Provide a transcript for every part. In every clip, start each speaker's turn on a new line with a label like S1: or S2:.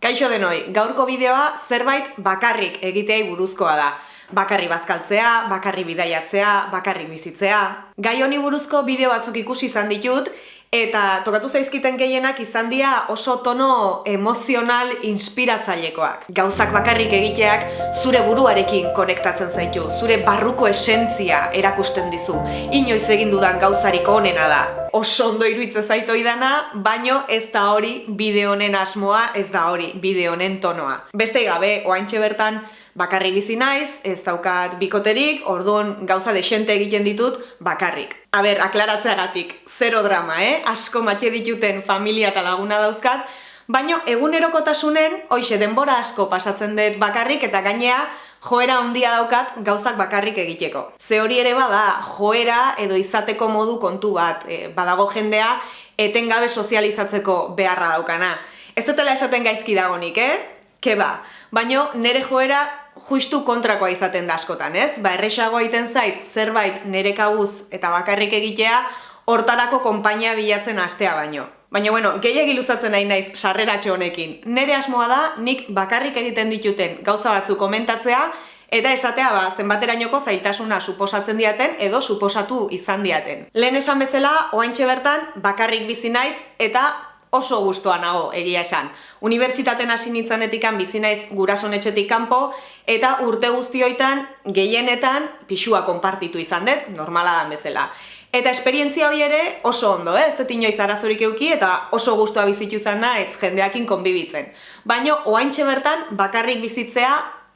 S1: Kaixo denoi, gaurko bideoa zerbait bakarrik egiteai buruzkoa da. Bakarri bazkaltzea, bakarri bidaiatzea, bakarrik bizitzea. Gai honi buruzko bideo batzuk ikusi izan ditut, eta tokatu zaizkiten gehienak izan dira oso tono emozional inspiratzailekoak. Gauzak bakarrik egiteak zure buruarekin konektatzen zaitu, zure barruko esentzia erakusten dizu. Inoiz egin dudan gauzariko onena da. Oso ondo iruitze zaito idana, baino ez da hori bideo honen asmoa, ez da hori bideo honen tonoa. Beste gabe, oaintxe bertan, bakarrik bizi naiz, ez daukat bikoterik, orduan gauza desente egiten ditut bakarrik. A ber, aklaratzeagatik, zero drama, eh? Asko matxe dituten familia eta laguna dauzkat, baino egunerokotasunen, hoxe denbora asko pasatzen dut bakarrik eta gainea joera handia daukat gauzak bakarrik egiteko. Ze hori ere bada, joera edo izateko modu kontu bat, e, badago jendea etengabe sozializatzeko beharra daukana. Ez dutela esaten gaizki dagonik, eh? Ke ba, baino nere joera justu kontrakoa izaten da askotan, ez? Ba, erresago egiten zait zerbait nere kabuz eta bakarrik egitea, hortarako konpainia bilatzen astea baino. Baina, bueno, gehiagi luzatzen nahi naiz sarreratxo honekin. Nere asmoa da, nik bakarrik egiten dituten gauza batzu komentatzea, eta esatea ba, zenbaterainoko zailtasuna suposatzen diaten edo suposatu izan diaten. Lehen esan bezala, oaintxe bertan, bakarrik bizi naiz eta oso gustoa nago egia esan. Unibertsitaten hasi nitzanetikan bizi naiz gurasonetxetik kanpo eta urte guztioitan gehienetan pixua konpartitu izan dut, normala da bezala. Eta esperientzia hori ere oso ondo, eh? ez dut inoiz arazorik euki eta oso guztua bizitu izan ez jendeakin konbibitzen. Baino, oaintxe bertan bakarrik bizitzea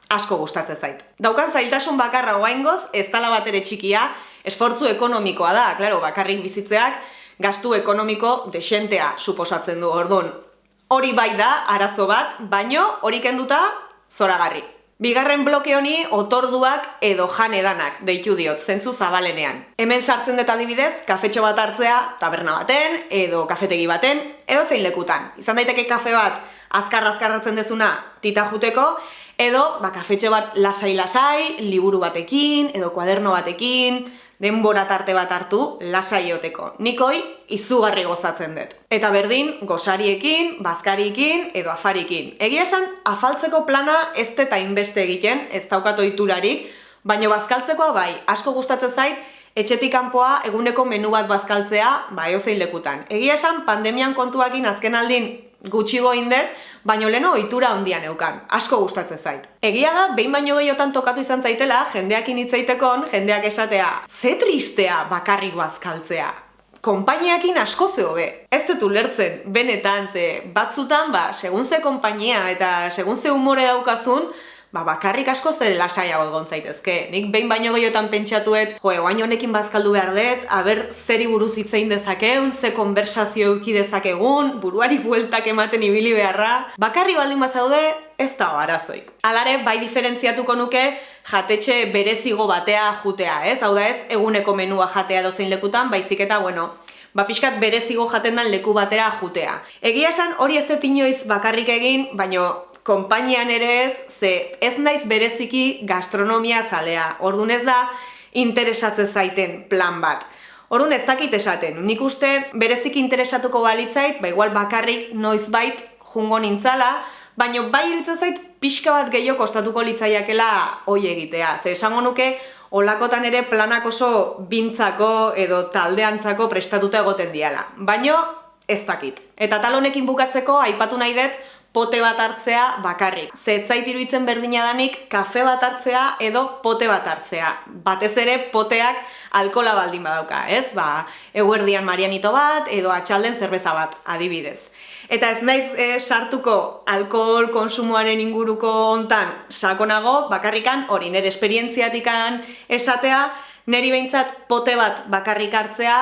S1: asko gustatzen zait. Daukan zailtasun bakarra oaingoz, ez tala bat ere txikia, esfortzu ekonomikoa da, klaro, bakarrik bizitzeak, gastu ekonomiko desentea suposatzen du ordun. Hori bai da arazo bat, baino hori kenduta zoragarri. Bigarren bloke honi otorduak edo janedanak deitu diot zentzu zabalenean. Hemen sartzen dut adibidez, kafetxo bat hartzea taberna baten edo kafetegi baten edo zein lekutan. Izan daiteke kafe bat azkar-azkar hartzen dezuna tita juteko edo ba, kafetxo bat lasai-lasai, liburu batekin edo kuaderno batekin, denbora tarte bat hartu lasaioteko. Nikoi izugarri gozatzen dut. Eta berdin, gosariekin, bazkariekin edo afarikin. Egia esan, afaltzeko plana ez eta inbeste egiten, ez daukat oiturarik, baina bazkaltzekoa bai, asko gustatzen zait, etxetik kanpoa eguneko menu bat bazkaltzea, bai ozein lekutan. Egia esan, pandemian kontuakin azken aldin gutxi goindet, baino leno ohitura handian neukan. Asko gustatzen zait. Egia da, behin baino gehiotan tokatu izan zaitela, jendeakin hitzaitekon, jendeak esatea, ze tristea bakarrik bazkaltzea. Konpainiakin asko ze hobe. Ez dut ulertzen, benetan, ze batzutan, ba, segun ze konpainia eta segun ze umore daukazun, ba, bakarrik asko zer lasaiago egon zaitezke. Nik behin baino gehiotan pentsatuet, jo, eguain honekin bazkaldu behar dut, aber zeri buruz hitzein dezakeun, ze konversazio euki dezakegun, buruari bueltak ematen ibili beharra. Bakarri baldin bazaude, ez da arazoik. Alare, bai diferentziatuko nuke jatetxe berezigo batea jutea, ez? Hau da ez, eguneko menua jatea dozein lekutan, baizik eta, bueno, ba pixkat berezigo jaten dan leku batera jutea. Egia esan hori ez inoiz bakarrik egin, baino konpainian ere ez, ze ez naiz bereziki gastronomia zalea. Orduan ez da interesatzen zaiten plan bat. Orduan ez dakit esaten. Nik uste bereziki interesatuko balitzait, ba igual bakarrik noizbait jungo nintzala, baina bai irutzen zait pixka bat gehiago kostatuko litzaiakela hoi egitea. Ze esango nuke, olakotan ere planak oso bintzako edo taldeantzako prestatuta egoten diala. Baina ez dakit. Eta tal honekin bukatzeko aipatu nahi dut pote bat hartzea bakarrik. Zetzait iruditzen berdina danik kafe bat hartzea edo pote bat hartzea. Batez ere poteak alkola baldin badauka, ez? Ba, eguerdian marianito bat edo atxalden zerbeza bat, adibidez. Eta ez naiz e, sartuko alkohol konsumoaren inguruko hontan sakonago, bakarrikan hori nire esperientziatikan esatea, neri behintzat pote bat bakarrik hartzea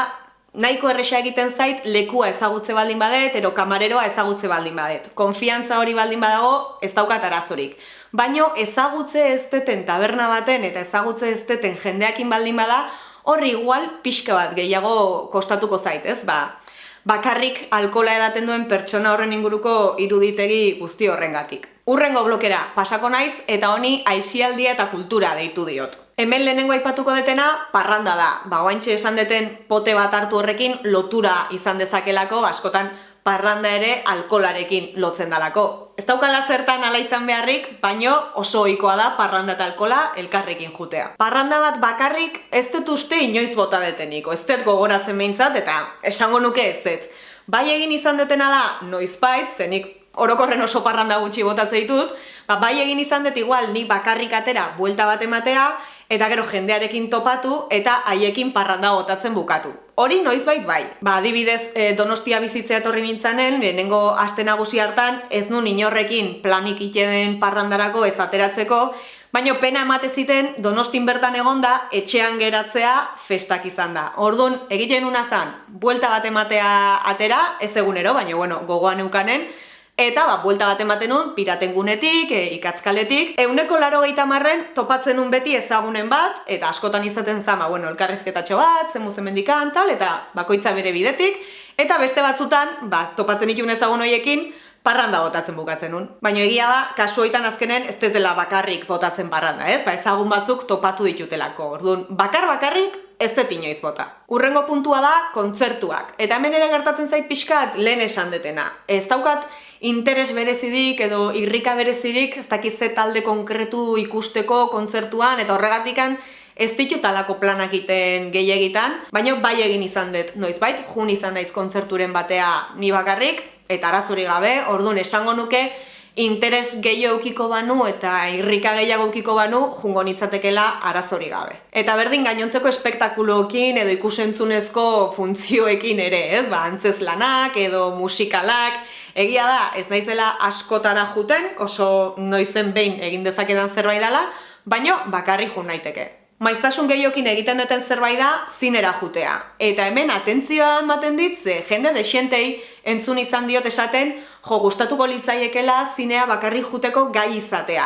S1: nahiko erresa egiten zait lekua ezagutze baldin badet, ero kamareroa ezagutze baldin badet. Konfiantza hori baldin badago, ez daukat arazorik. Baino ezagutze ez deten taberna baten eta ezagutze ez deten jendeakin baldin bada, horri igual pixka bat gehiago kostatuko zait, ez? Ba, bakarrik alkola edaten duen pertsona horren inguruko iruditegi guzti horrengatik. Urrengo blokera pasako naiz eta honi aisialdia eta kultura deitu diot. Hemen lehenengo aipatuko detena parranda da. Ba, esan deten pote bat hartu horrekin lotura izan dezakelako, ba, askotan parranda ere alkolarekin lotzen dalako. Ez daukala zertan ala izan beharrik, baino oso ohikoa da parranda eta alkola elkarrekin jutea. Parranda bat bakarrik ez dut uste inoiz bota deteniko, ez dut gogoratzen behintzat eta esango nuke ez ez. Bai egin izan detena da, noizbait, zenik orokorren oso parranda gutxi botatzen ditut, ba, bai egin izan dut igual ni bakarrik atera buelta bat ematea, eta gero jendearekin topatu eta haiekin parranda botatzen bukatu. Hori noizbait bai. Ba, adibidez, e, Donostia bizitzea etorri nintzanen, lehenengo aste nagusi hartan ez nu inorrekin planik iteden parrandarako ez ateratzeko, Baina pena emate ziten Donostin bertan egonda etxean geratzea festak izan da. Orduan, egiten una zan, buelta bat ematea atera, ez egunero, baina bueno, gogoan eukanen, Eta, ba, buelta bat ematen nun, piraten gunetik, e, ikatzkaletik. Euneko laro gehieta topatzen nun beti ezagunen bat, eta askotan izaten zama, bueno, elkarrizketatxo bat, zen muzen mendikan, tal, eta bakoitza bere bidetik. Eta beste batzutan, ba, topatzen ikun ezagun hoiekin, parranda botatzen bukatzen nun. Baina egia da, kasu hoitan azkenen ez dela bakarrik botatzen parranda, ez? Ba, ezagun batzuk topatu ditutelako. Orduan, bakar bakarrik ez dut inoiz bota. Urrengo puntua da, kontzertuak. Eta hemen ere gertatzen zait pixkat lehen esan detena. Ez daukat interes berezidik edo irrika berezidik ez dakiz ze talde konkretu ikusteko kontzertuan eta horregatikan ez ditut alako planak iten gehiagitan, baina bai egin izan dut, noizbait, jun izan naiz kontzerturen batea ni bakarrik, eta arazuri gabe, orduan esango nuke, interes gehiago ukiko banu eta irrika gehiago ukiko banu jungo nitzatekela arazori gabe. Eta berdin gainontzeko espektakuloekin edo ikusentzunezko funtzioekin ere, ez? Ba, antzez lanak edo musikalak, egia da, ez naizela askotara juten, oso noizen behin egin dezakedan zerbait dela, baino bakarri jun naiteke. Maiztasun gehiokin egiten duten zerbait da zinera jutea. Eta hemen atentzioa ematen dit, ze jende desientei entzun izan diot esaten, jo gustatuko litzaiekela zinea bakarri juteko gai izatea.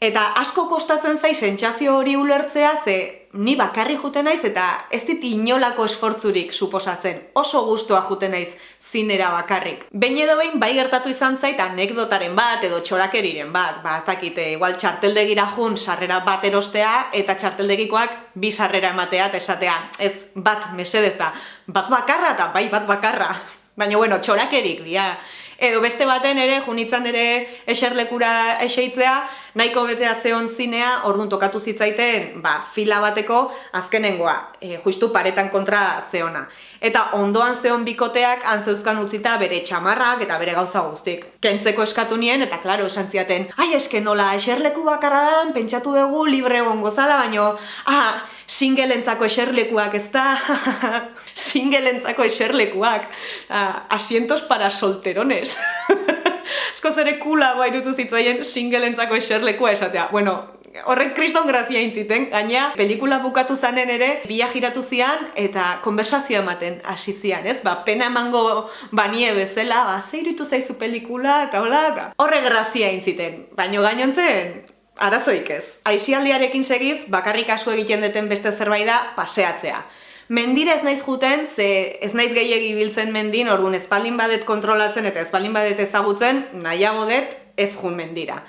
S1: Eta asko kostatzen zai sentsazio hori ulertzea, ze ni bakarri juten naiz eta ez dit inolako esfortzurik suposatzen. Oso gustoa juten naiz zinera bakarrik. Behin edo behin bai gertatu izan zait anekdotaren bat edo txorakeriren bat. Ba, ez dakite, igual txarteldegira jun sarrera bat erostea eta txarteldegikoak bi sarrera ematea eta esatea. Ez bat mesedez da, bat bakarra eta bai bat bakarra. Baina bueno, txorakerik dia edo beste baten ere, junitzan ere eserlekura eseitzea, nahiko betea zeon zinea, orduan tokatu zitzaiten, ba, fila bateko azkenengoa, e, justu paretan kontra zeona. Eta ondoan zeon bikoteak antzeuzkan utzita bere txamarrak eta bere gauza guztik. Kentzeko eskatu nien, eta klaro, esan ziaten, ai eske nola, eserleku bakarra dan, pentsatu dugu libre egon gozala, baino, ah, singelentzako eserlekuak, ez da? singelentzako eserlekuak. Ah, asientos para solterones. Esko zere kula guai dutu zitzaien singelentzako eserlekua esatea. Bueno, horrek kriston grazia intziten, gaina pelikula bukatu zanen ere, bila giratu zian eta konversazio ematen hasi zian, ez? Ba, pena emango banie bezala, ba, zeiritu zaizu pelikula, eta hola, eta horre grazia intziten. Baina gainontzen, arazoik ez. Aixialdiarekin segiz, bakarrik asko egiten duten beste zerbait da paseatzea. Mendira ez naiz juten, ze ez naiz gehiegi biltzen mendin, orduan espaldin badet kontrolatzen eta espaldin badet ezagutzen, nahiago dut ez jun mendira.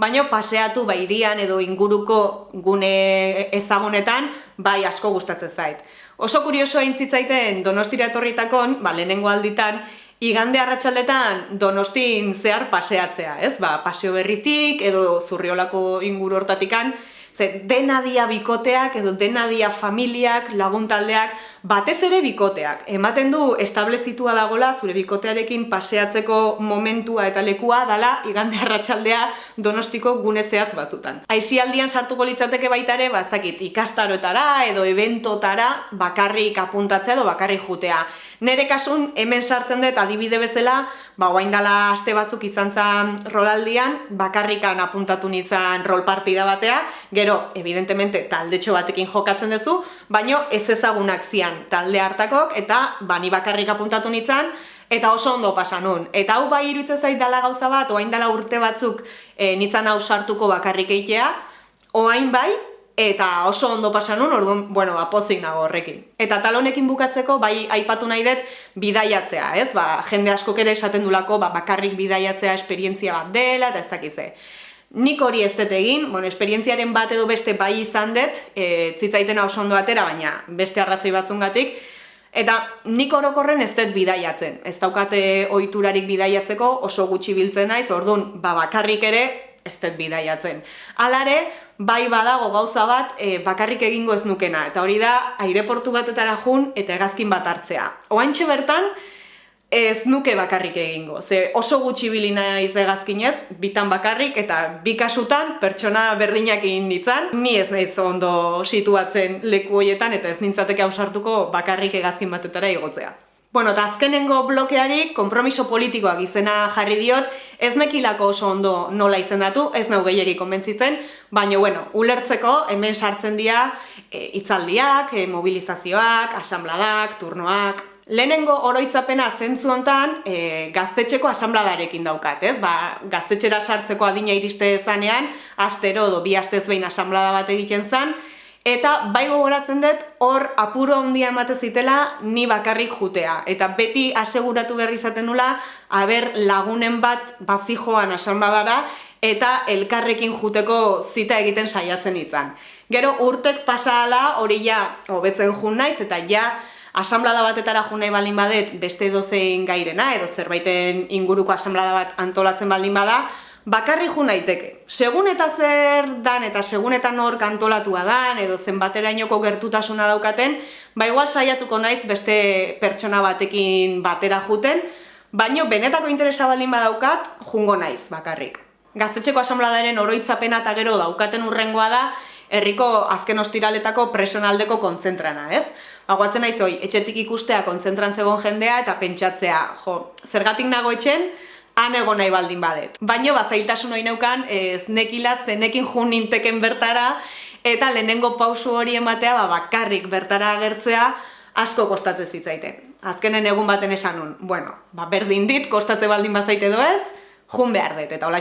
S1: Baina paseatu bairian edo inguruko gune ezagunetan, bai asko gustatzen zait. Oso kuriosoa intzitzaiten donostira etorritakon, ba, lehenengo alditan, igande arratsaldetan donostin zehar paseatzea, ez? Ba, paseo berritik edo zurriolako inguru hortatikan, Ze dena dia bikoteak edo dena dia familiak, laguntaldeak, batez ere bikoteak. Ematen du establezitua dagola zure bikotearekin paseatzeko momentua eta lekua dala igande arratsaldea donostiko gune zehatz batzutan. Aizialdian sartuko litzateke baita ere, bazakit, ikastaroetara edo eventotara bakarrik apuntatzea edo bakarrik jutea. Nere kasun hemen sartzen dut adibide bezala, ba dala aste batzuk izan zan rolaldian, bakarrikan apuntatu nintzen rol partida batea, gero, evidentemente, taldetxo batekin jokatzen duzu, baino ez ezagunak zian talde hartakok, eta bani bakarrik apuntatu nintzen, eta oso ondo pasa nun. Eta hau bai iruditzen zait dala gauza bat, oain dala urte batzuk e, nintzen hau sartuko bakarrik eitea, oain bai, eta oso ondo pasa nun, orduan, bueno, apozik nago horrekin. Eta tal honekin bukatzeko, bai aipatu nahi dut, bidaiatzea, ez? Ba, jende asko ere esaten dulako, ba, bakarrik bidaiatzea esperientzia bat dela, eta ez dakize. Nik hori ez dut egin, bueno, esperientziaren bat edo beste bai izan dut, e, zitzaitena oso ondo atera, baina beste arrazoi batzungatik, Eta nik orokorren ez dut bidaiatzen. Ez daukate ohiturarik bidaiatzeko oso gutxi biltzen naiz, orduan ba bakarrik ere ez dut bidaiatzen. Halare, bai badago gauza bat e, bakarrik egingo ez nukena. Eta hori da, aireportu batetara jun eta hegazkin bat hartzea. Oantxe bertan, ez nuke bakarrik egingo. Ze oso gutxi bilina izegazkinez, bitan bakarrik eta bi kasutan pertsona berdinak egin ditzan. Ni ez naiz ondo situatzen leku hoietan eta ez nintzateke ausartuko bakarrik egazkin batetara igotzea. Bueno, eta azkenengo blokeari konpromiso politikoak izena jarri diot, ez nekilako oso ondo nola izendatu, ez nau gehiagi konbentzitzen, baina, bueno, ulertzeko hemen sartzen dira e, itzaldiak, e, mobilizazioak, asambladak, turnoak, Lehenengo oroitzapena zentzu hontan e, gaztetxeko asambladarekin daukat, ez? Ba, gaztetxera sartzeko adina iriste zanean, astero edo bi astez behin asamblada bat egiten zen, eta bai gogoratzen dut hor apuro handia emate zitela ni bakarrik jutea. Eta beti aseguratu berri izaten nula, haber lagunen bat bazijoan asambladara, eta elkarrekin juteko zita egiten saiatzen itzan. Gero urtek pasahala hori ja hobetzen jun naiz, eta ja asamblada batetara jo nahi baldin badet beste dozein gairena edo zerbaiten inguruko asamblada bat antolatzen baldin bada, bakarri jo naiteke. Segun eta zer dan eta segun eta nor kantolatua dan edo zenbaterainoko gertutasuna daukaten, ba igual saiatuko naiz beste pertsona batekin batera juten, baino benetako interesa baldin badaukat, jungo naiz bakarrik. Gaztetxeko asambladaren oroitzapena eta gero daukaten urrengoa da, herriko azken ostiraletako presonaldeko kontzentrana, ez? Aguatzen naiz hoi, etxetik ikustea kontzentran zegoen jendea eta pentsatzea, jo, zergatik nago etxen, han egon nahi baldin badet. Baina bazailtasun hori neukan, ez nekila zenekin jun ninteken bertara, eta lehenengo pausu hori ematea ba, bakarrik bertara agertzea asko kostatzen zitzaiten. Azkenen egun baten esan nun, bueno, ba, berdin dit, kostatze baldin bazaite doez, jun behar dut, eta hola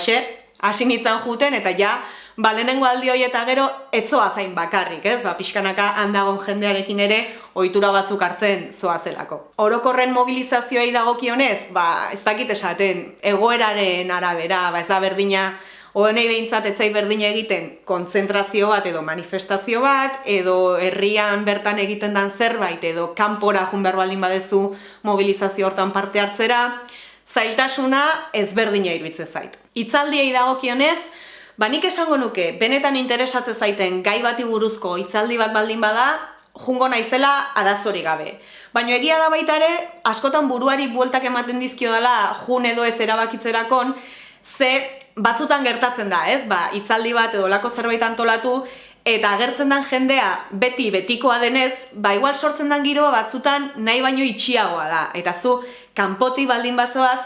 S1: hasi nintzen juten, eta ja, ba, lehenengo aldi hori eta gero, etzoa zain bakarrik, ez? Ba, pixkanaka handagon jendearekin ere, ohitura batzuk hartzen zoa zelako. Orokorren mobilizazioei dagokionez, ba, ez dakit esaten, egoeraren arabera, ba, ez da berdina, Oenei behintzat etzai berdina egiten kontzentrazio bat edo manifestazio bat, edo herrian bertan egiten dan zerbait, edo kanpora jun behar baldin badezu mobilizazio hortan parte hartzera, zailtasuna ezberdina iruditzen zait. Itzaldiei dagokionez, ba nik esango nuke, benetan interesatzen zaiten gai bati buruzko itzaldi bat baldin bada, jungo naizela arazori gabe. Baina egia da baita ere, askotan buruari bueltak ematen dizkio dela jun edo ez erabakitzerakon, ze batzutan gertatzen da, ez? Ba, itzaldi bat edo lako zerbait antolatu, eta agertzen den jendea beti betikoa denez, ba igual sortzen den giroa batzutan nahi baino itxiagoa da. Eta zu, kanpoti baldin bazoaz,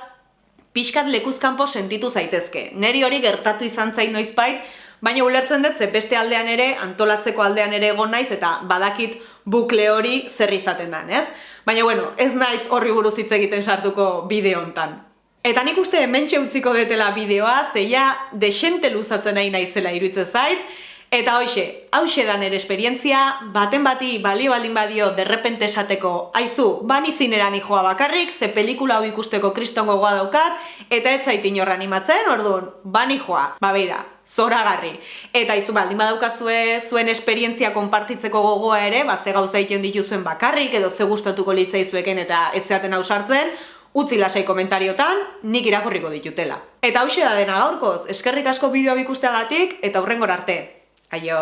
S1: pixkat lekuzkanpo sentitu zaitezke. Neri hori gertatu izan zain noizbait, baina ulertzen dut ze beste aldean ere, antolatzeko aldean ere egon naiz, eta badakit bukle hori zer izaten den, ez? Baina bueno, ez naiz horri buruz hitz egiten sartuko bideo hontan. Eta nik uste hementxe utziko detela bideoa, zeia desente luzatzen nahi naizela iruditzen zait, Eta hoxe, hause da nere esperientzia, baten bati balio baldin badio derrepente esateko, aizu, bani zineran joa bakarrik, ze pelikula hau ikusteko kristongo goa daukat, eta ez zait inorra animatzen, orduan, bani joa, ba da, zoragarri. Eta aizu baldin badaukazue zuen esperientzia konpartitzeko gogoa ere, ba ze gauza egiten dituzuen bakarrik, edo ze gustatuko litzaizueken eta ez zeaten ausartzen, utzi lasai komentariotan, nik irakurriko ditutela. Eta hause da dena gaurkoz, eskerrik asko bideoa ikusteagatik eta hurrengor arte. Aio!